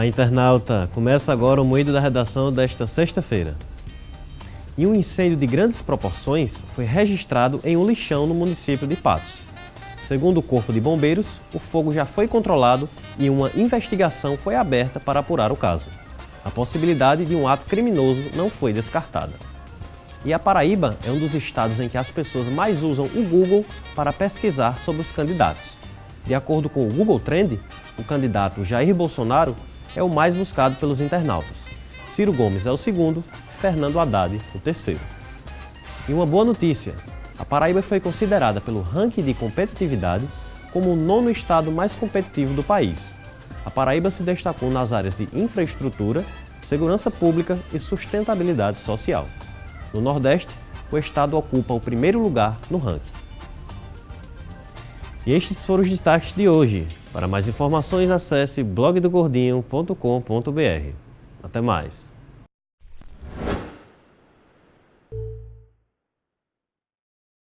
Olá, internauta! Começa agora o Moído da Redação desta sexta-feira. E um incêndio de grandes proporções foi registrado em um lixão no município de Patos. Segundo o Corpo de Bombeiros, o fogo já foi controlado e uma investigação foi aberta para apurar o caso. A possibilidade de um ato criminoso não foi descartada. E a Paraíba é um dos estados em que as pessoas mais usam o Google para pesquisar sobre os candidatos. De acordo com o Google Trend, o candidato Jair Bolsonaro é o mais buscado pelos internautas. Ciro Gomes é o segundo, Fernando Haddad o terceiro. E uma boa notícia, a Paraíba foi considerada pelo ranking de competitividade como o nono estado mais competitivo do país. A Paraíba se destacou nas áreas de infraestrutura, segurança pública e sustentabilidade social. No Nordeste, o estado ocupa o primeiro lugar no ranking. E estes foram os destaques de hoje. Para mais informações, acesse blogdogordinho.com.br. Até mais!